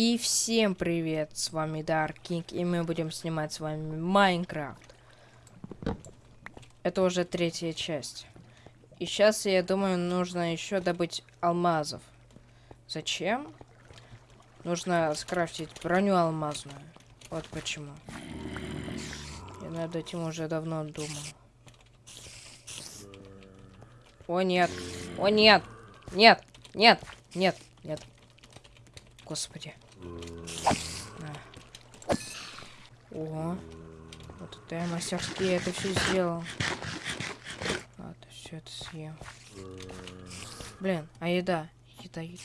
И всем привет, с вами Dark King, и мы будем снимать с вами Майнкрафт. Это уже третья часть. И сейчас, я думаю, нужно еще добыть алмазов. Зачем? Нужно скрафтить броню алмазную. Вот почему. Я над этим уже давно думал. О, нет. О, нет. Нет. Нет. Нет. Нет. Господи. О. Вот это я мастерски это все сделал. Ладно, все это съем. Блин, а еда? Еда, еда.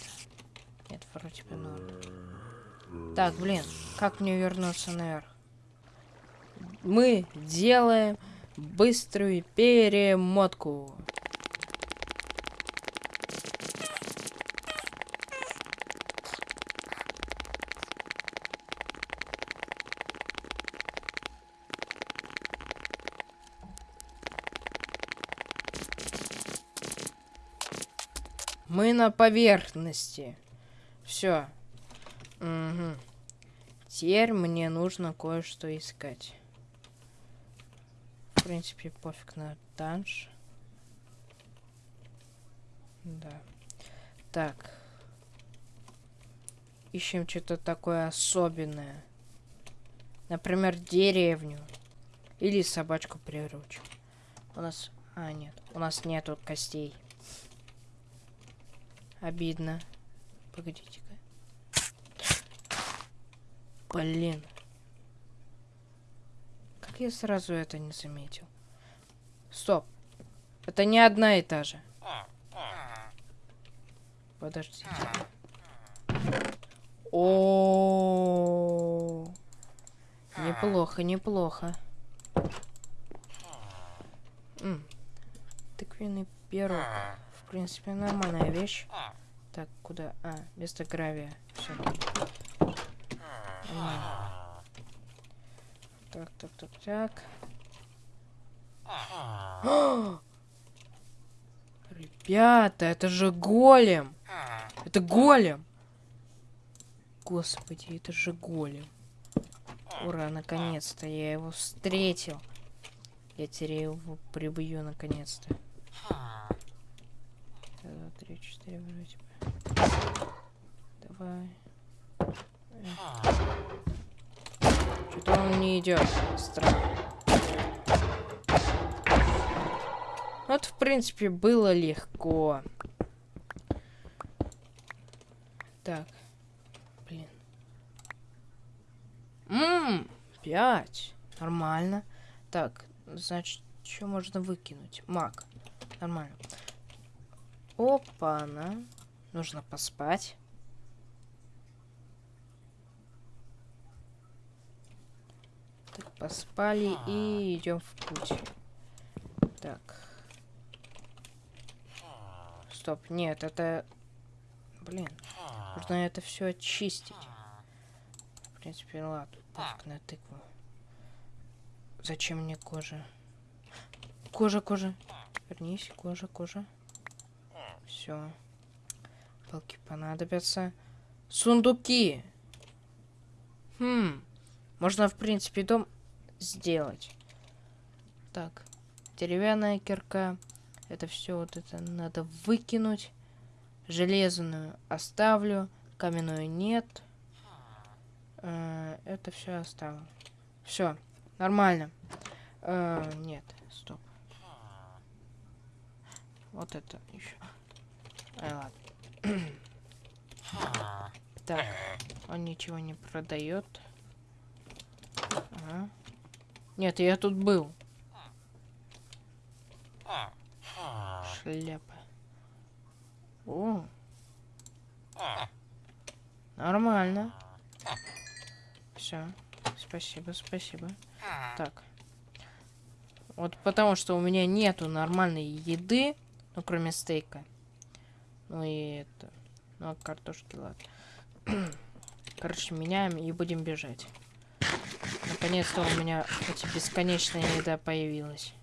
Нет, вроде бы норм. Так, блин, как мне вернуться наверх? Мы делаем быструю перемотку. Мы на поверхности. Все. Угу. Теперь мне нужно кое-что искать. В принципе, пофиг на данж. Да. Так. Ищем что-то такое особенное. Например, деревню. Или собачку приручим. У нас... А, нет. У нас нету костей. Обидно. Погодите-ка. Блин. Как я сразу это не заметил? Стоп. Это не одна и та же. Подождите. О, неплохо, неплохо. Тыквенный пирог принципе, нормальная вещь. Так, куда? А, вместо гравия. Все. Так, так, так, так. Ребята, это же голем. Это голем. Господи, это же голем. Ура, наконец-то я его встретил. Я теперь его прибью наконец-то три, четыре, вроде бы. Давай. Что-то он не идет. Странно. Вот, в принципе, было легко. Так. Блин. Ммм, пять. Нормально. Так, значит, что можно выкинуть? Мак. Нормально. Опа-на. Нужно поспать. Так, поспали и идем в путь. Так. Стоп, нет, это... Блин, нужно это все очистить. В принципе, ладно, так, на тыкву. Зачем мне кожа? Кожа, кожа. Вернись, кожа, кожа. Все. Палки понадобятся. Сундуки. Хм. Можно, в принципе, дом сделать. Так. Деревянная кирка. Это все вот это надо выкинуть. Железную оставлю. Каменную нет. Э, это все оставлю. Все. Нормально. Э, нет. Стоп. Вот это еще. Ай, ладно. Так, он ничего не продает. Ага. Нет, я тут был. Шляпа. О. Нормально. Все. Спасибо, спасибо. Так. Вот потому что у меня нету нормальной еды, ну кроме стейка. Ну и это... Ну, а картошки, ладно. Короче, меняем и будем бежать. Наконец-то у меня хоть бесконечная еда появилась.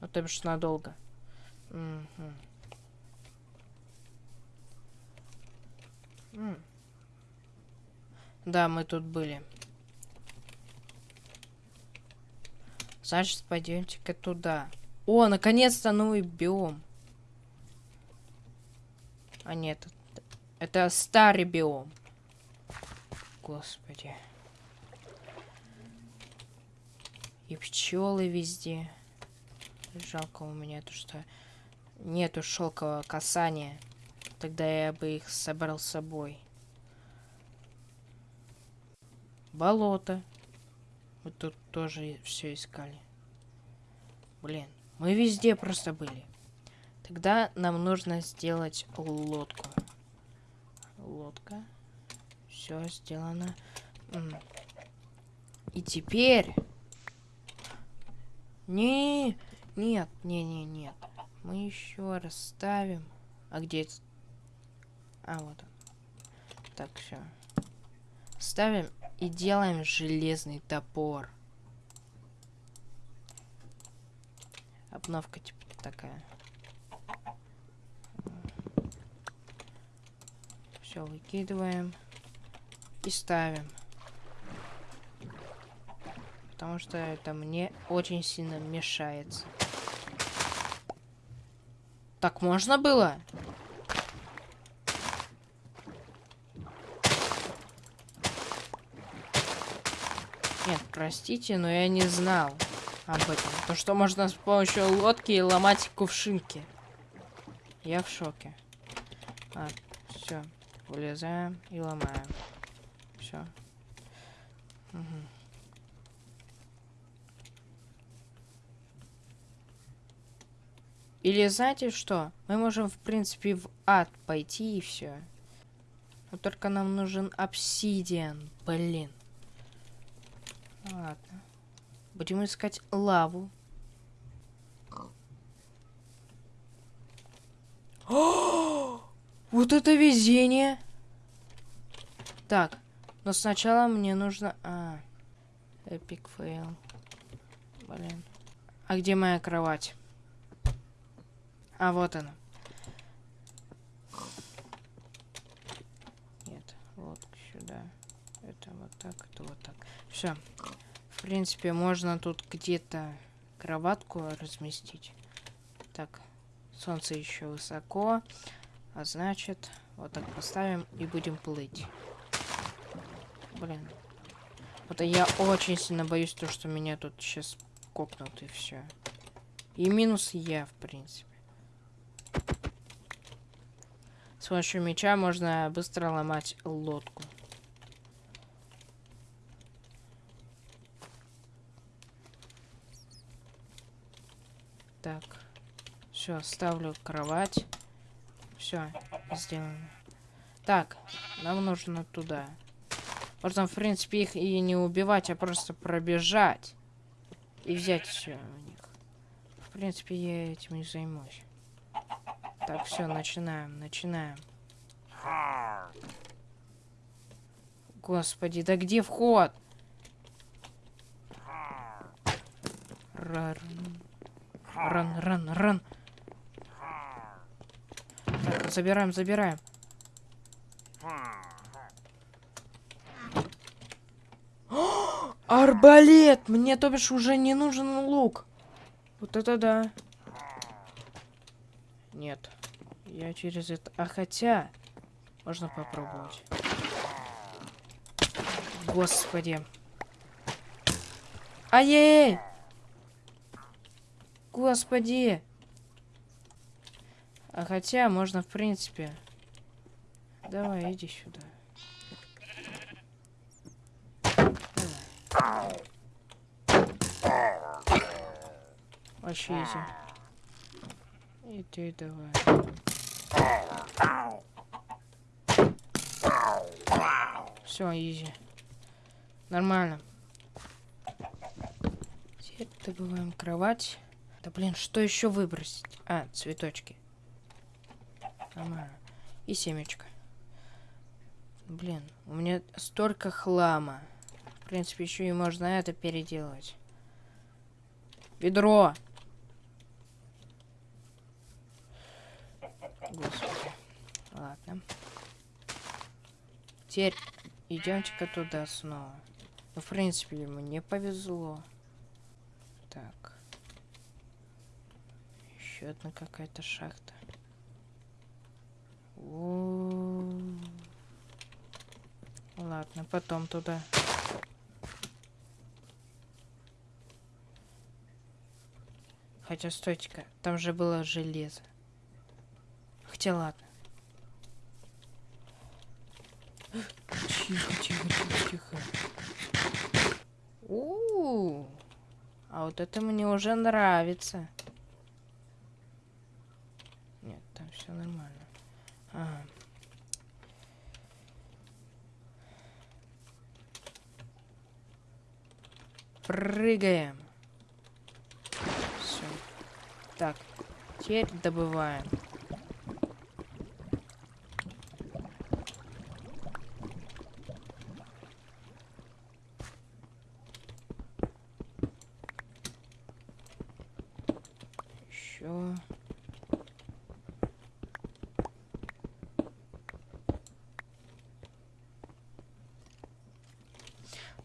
Ну, то бишь надолго. Угу. Да, мы тут были. Значит, пойдемте-ка туда. О, наконец-то новый биом. А нет, это, старый биом. Господи. И пчелы везде. Жалко у меня то, что нету шелкового касания. Тогда я бы их собрал с собой. Болото. Мы тут тоже все искали. Блин, мы везде просто были. Тогда нам нужно сделать лодку. Лодка. Все сделано. И теперь... Не, нет, не, не, нет. Мы еще раз ставим. А где это? А, вот он. Так, все. Ставим и делаем железный топор. Обновка типа такая. Все выкидываем и ставим. Потому что это мне очень сильно мешается. Так можно было? Нет, простите, но я не знал об этом. То, что можно с помощью лодки ломать кувшинки. Я в шоке. А, все. Вылезаем и ломаем. Все. Угу. Или знаете что? Мы можем, в принципе, в ад пойти и все. Но только нам нужен обсидиан. Блин. Ладно. Будем искать лаву. О! Вот это везение! Так, но сначала мне нужно... А, epic fail. Блин. А где моя кровать? А, вот она. Нет, вот сюда. Это вот так, это вот так. Все. В принципе, можно тут где-то кроватку разместить. Так, солнце еще высоко. А значит, вот так поставим и будем плыть. Блин. Вот я очень сильно боюсь то, что меня тут сейчас копнут и все. И минус я, в принципе. С помощью меча можно быстро ломать лодку. Так. Все, ставлю кровать. Все, сделано. Так, нам нужно туда. Можно, в принципе, их и не убивать, а просто пробежать. И взять все у них. В принципе, я этим не займусь. Так, все, начинаем, начинаем. Господи, да где вход? Ран, ран, ран, ран. Забираем, забираем. Арбалет! Мне, то бишь, уже не нужен лук. Вот это да. Нет. Я через это... А хотя... Можно попробовать. Господи. Ай-яй-яй! Господи! А хотя, можно, в принципе... Давай, иди сюда. Вообще изи. И ты давай. Все, изи. Нормально. Теперь добываем кровать. Да блин, что еще выбросить? А, цветочки. Нормально. И семечко. Блин, у меня столько хлама. В принципе, еще и можно это переделать. Ведро! Господи. Ладно. Теперь идемте-ка туда снова. Ну, в принципе, мне повезло. Так. Еще одна какая-то шахта. О -о -о. Ладно, потом туда. Хотя, стойте-ка, там же было железо. Хотя ладно. Тихо, тихо, тихо, тихо. У, -у, -у. А вот это мне уже нравится. Нет, там все нормально. Ага. Прыгаем. Все. Так, теперь добываем. Еще.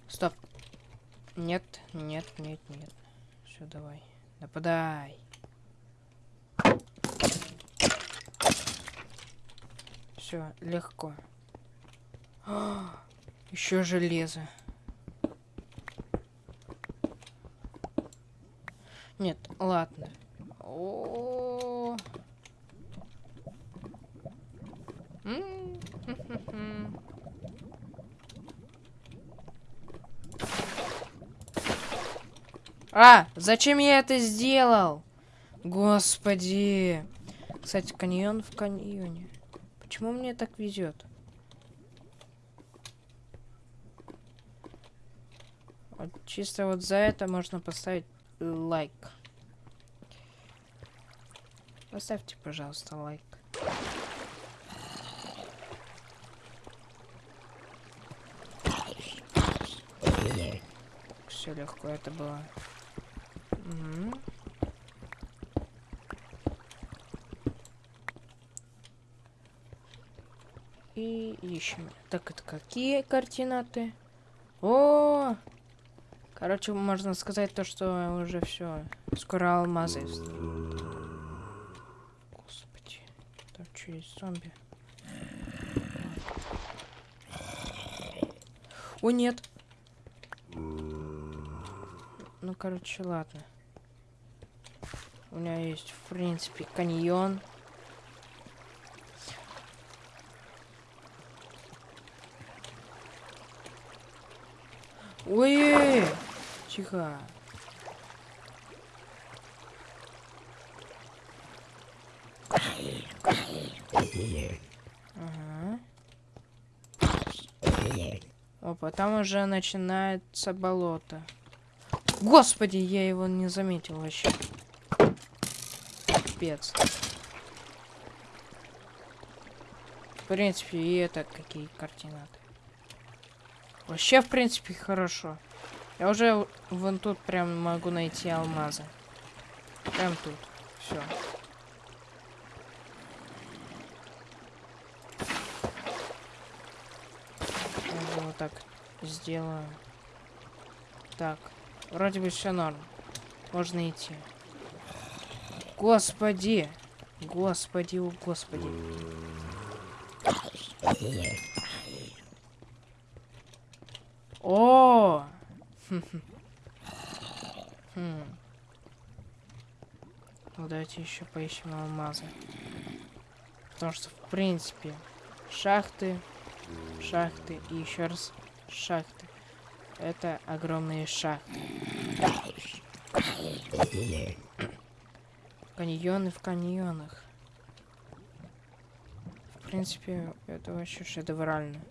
Стоп. Нет, нет, нет, нет. Все, давай. Нападай. Все, легко. Еще железо. Нет, ладно. О. М, хм-хм-хм. А, зачем я это сделал? Господи. Кстати, каньон в каньоне. Почему мне так везет? Вот чисто вот за это можно поставить лайк. Поставьте, пожалуйста, лайк. Все легко это было. И ищем. Так, это какие координаты? О! Короче, можно сказать то, что уже все. Скоро алмазы. Господи. Там что есть зомби? О, нет. Ну, короче, ладно. У меня есть, в принципе, каньон. Ой, тихо. Ага. Опа, там уже начинается болото. Господи, я его не заметил вообще. Пипец. В принципе, и это какие координаты. Вообще, в принципе, хорошо. Я уже вон тут прям могу найти алмазы. Прям тут. Все. Вот так сделаю. Так. Вроде бы все норм. Можно идти. Господи! Господи, о господи. О! Ну, давайте еще поищем алмазы. Потому что, в принципе, шахты, шахты и еще раз шахты. Это огромные шахты. Каньоны в каньонах. В принципе, это вообще шедеврально.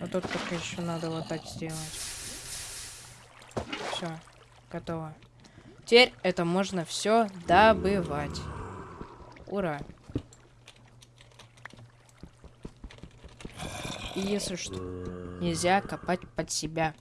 А тут только еще надо вот так сделать. Все, готово. Теперь это можно все добывать. Ура! И если что, нельзя копать под себя.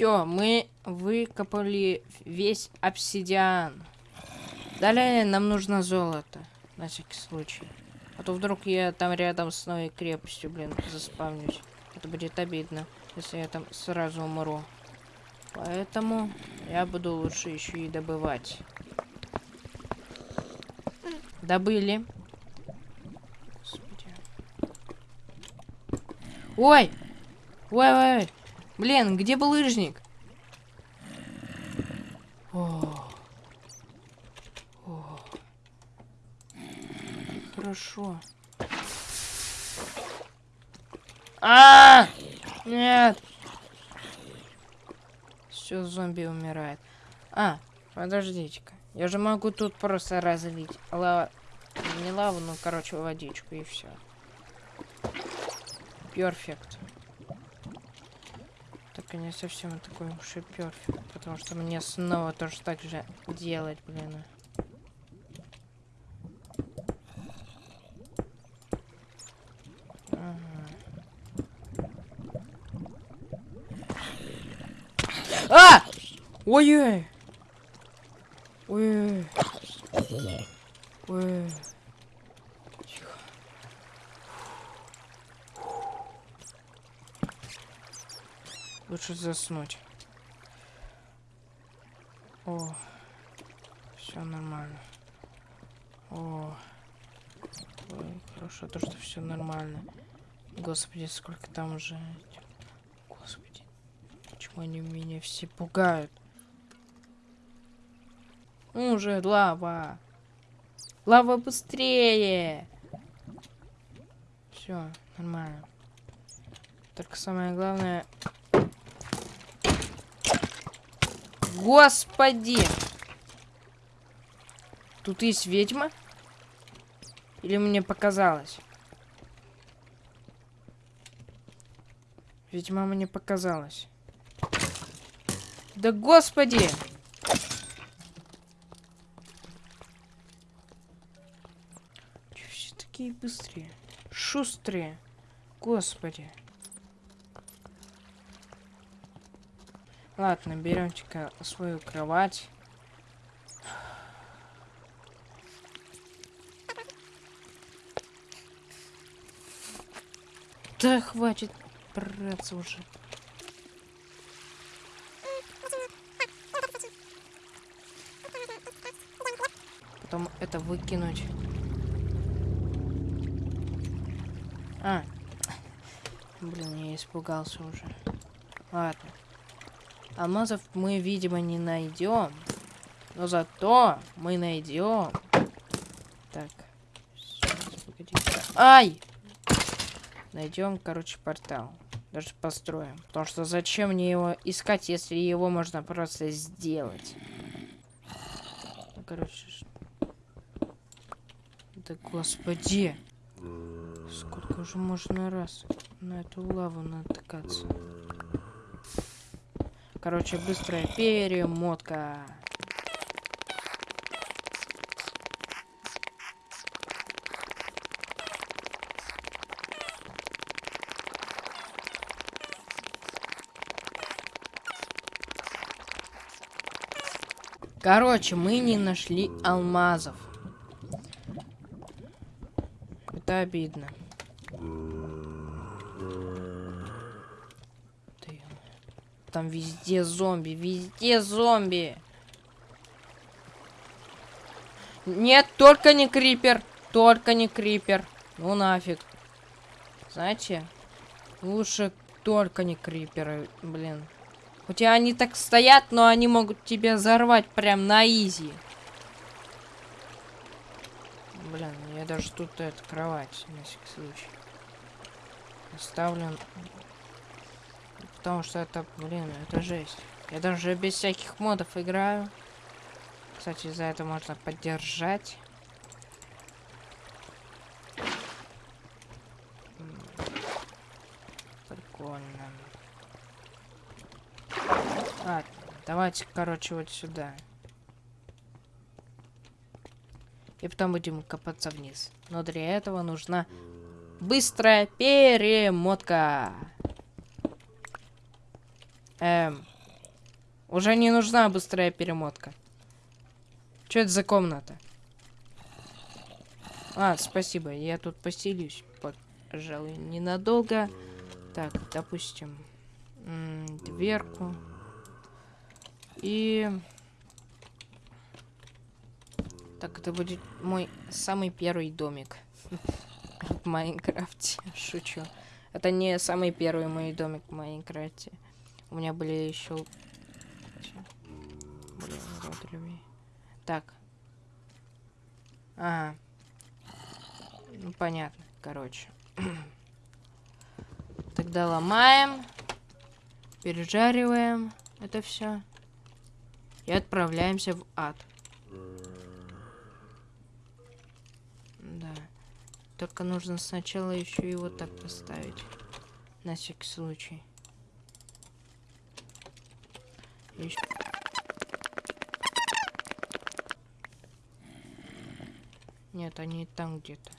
Все, мы выкопали весь обсидиан. Далее нам нужно золото. На всякий случай. А то вдруг я там рядом с новой крепостью, блин, заспавнюсь. Это будет обидно, если я там сразу умру. Поэтому я буду лучше еще и добывать. Добыли. Господи. Ой! Ой, ой, ой. Блин, где был лыжник? О. О. Хорошо. А, -а, -а! Нет. Все, зомби умирает. А, подождите-ка. Я же могу тут просто разлить. Лава... Не лаву, ну, короче, водичку и все. Перфект. И не совсем такой перфект. Потому что мне снова тоже так же делать, блин. А! Ой-ой! Ой-ой! Ой. Лучше заснуть. О, все нормально. О, Ой, хорошо, то что все нормально. Господи, сколько там уже. Господи, почему они меня все пугают? Уже лава. Лава быстрее. Все, нормально. Только самое главное... Господи! Тут есть ведьма? Или мне показалось? Ведьма мне показалось. Да господи! такие быстрые. Шустрые. Господи. Ладно, беремте-ка свою кровать. Да хватит браться уже. Потом это выкинуть. А. Блин, я испугался уже. Ладно. Алмазов мы, видимо, не найдем. Но зато мы найдем. Так. Ай! Найдем, короче, портал. Даже построим. Потому что зачем мне его искать, если его можно просто сделать? Короче. Да господи. Сколько уже можно раз на эту лаву натыкаться? Короче, быстрая перемотка. Короче, мы не нашли алмазов. Это обидно. Там везде зомби, везде зомби. Нет, только не крипер. Только не крипер. Ну нафиг. Знаете, лучше только не криперы, блин. Хотя они так стоят, но они могут тебя взорвать прям на изи. Блин, я даже тут эту кровать, на всякий случай. Оставлен Потому что это, блин, это жесть. Я даже без всяких модов играю. Кстати, за это можно поддержать. Прикольно. А, давайте, короче, вот сюда. И потом будем копаться вниз. Но для этого нужна быстрая перемотка. Эм, Уже не нужна быстрая перемотка. Что это за комната? А, спасибо, я тут поселюсь, пожалуй, ненадолго. Так, допустим, дверку. И... Так, это будет мой самый первый домик в Майнкрафте. Шучу. Это не самый первый мой домик в Майнкрафте. У меня были еще... Так. Ага. Ну, понятно, короче. Тогда ломаем. Пережариваем это все. И отправляемся в ад. Да. Только нужно сначала еще его так поставить. На всякий случай. Еще... Нет, они там где-то.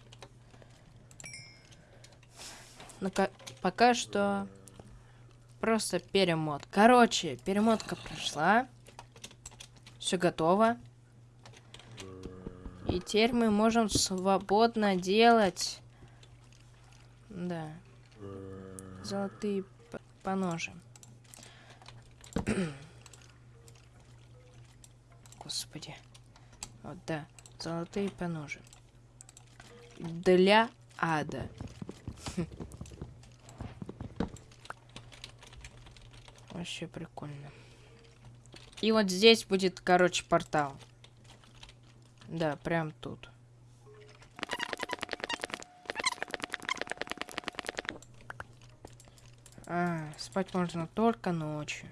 Ну, пока что просто перемот. Короче, перемотка прошла. Все готово. И теперь мы можем свободно делать... Да. Золотые поножи. Господи. Вот, да. Золотые поножи. Для ада. Вообще прикольно. И вот здесь будет, короче, портал. Да, прям тут. А, спать можно только ночью.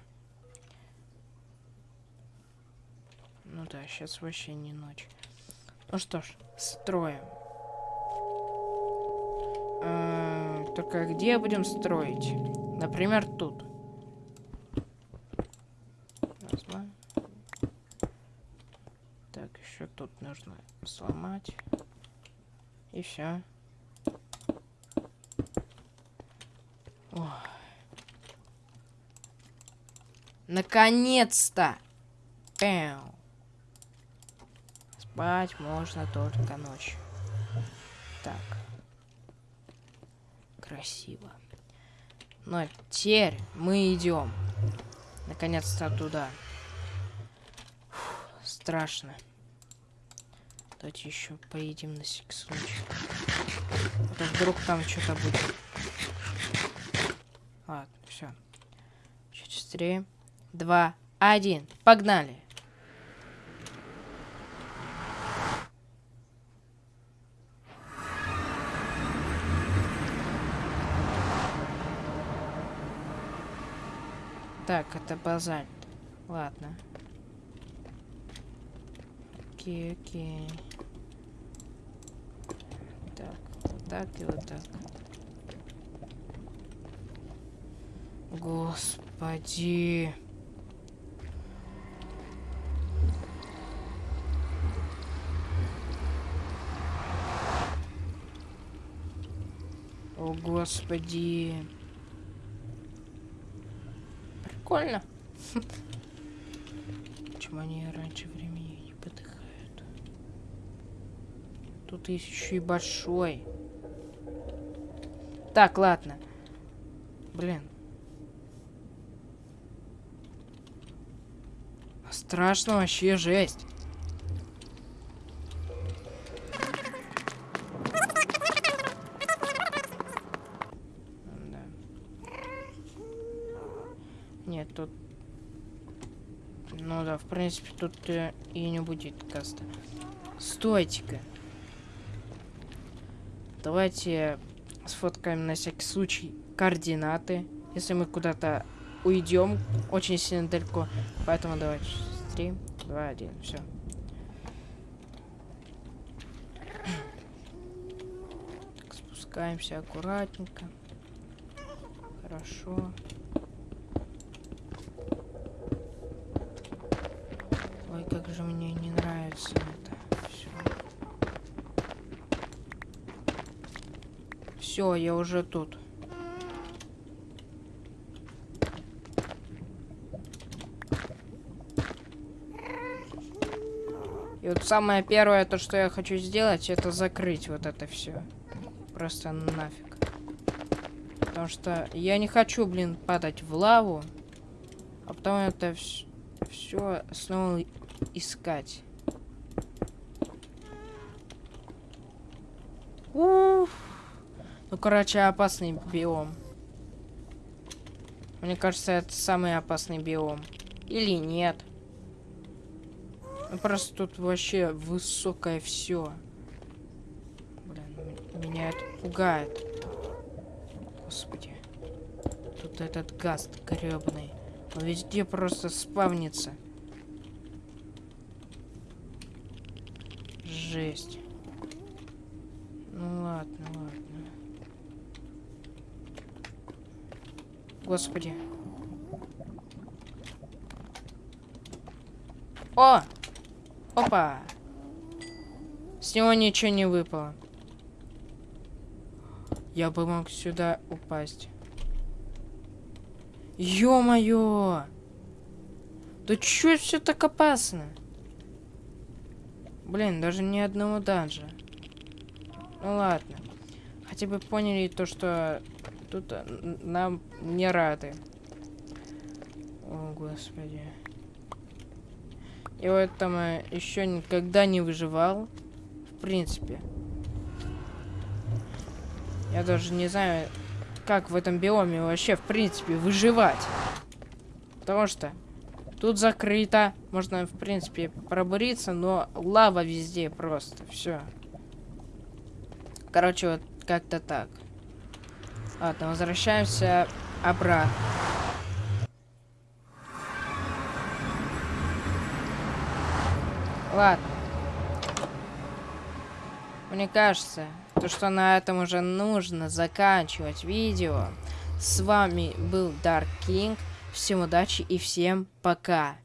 Ну да, сейчас вообще не ночь. Ну что ж, строим. А, только где будем строить? Например, тут. нужно сломать. И все. Наконец-то! Спать можно только ночью. Так. Красиво. Но теперь мы идем. Наконец-то туда. Фух, страшно. Давайте еще поедем на случай. А то вдруг там что-то будет. Ладно, все. Чуть быстрее. Два, один. Погнали. Так, это базальт. Ладно. Окей, окей. Так, вот так и вот так. Господи. О, господи. Прикольно. Почему они раньше времени Тут еще и большой. Так, ладно. Блин. Страшно вообще жесть. Да. Нет, тут... Ну да, в принципе, тут э, и не будет каста. Стойте-ка. Давайте сфоткаем на всякий случай координаты. Если мы куда-то уйдем очень сильно далеко. Поэтому давайте. Три, два, один. Все. спускаемся аккуратненько. Хорошо. получается это все. Все, я уже тут. И вот самое первое, то, что я хочу сделать, это закрыть вот это все. Просто нафиг. Потому что я не хочу, блин, падать в лаву. А потом это все снова искать. Короче, опасный биом. Мне кажется, это самый опасный биом. Или нет. Ну, просто тут вообще высокое все. Блин, меня это пугает. Господи. Тут этот газ гребный. Он везде просто спавнится. Жесть. Ну ладно, ладно. Господи. О! Опа! С него ничего не выпало. Я бы мог сюда упасть. Ё-моё! Да чё все так опасно? Блин, даже ни одного данжа. Ну ладно. Хотя бы поняли то, что тут э, нам не рады. О, господи. И вот там еще никогда не выживал. В принципе. Я даже не знаю, как в этом биоме вообще, в принципе, выживать. Потому что тут закрыто. Можно, в принципе, пробуриться, но лава везде просто. Все. Короче, вот как-то так. Ладно, возвращаемся обратно. Ладно. Мне кажется, то, что на этом уже нужно заканчивать видео. С вами был Dark King. Всем удачи и всем пока.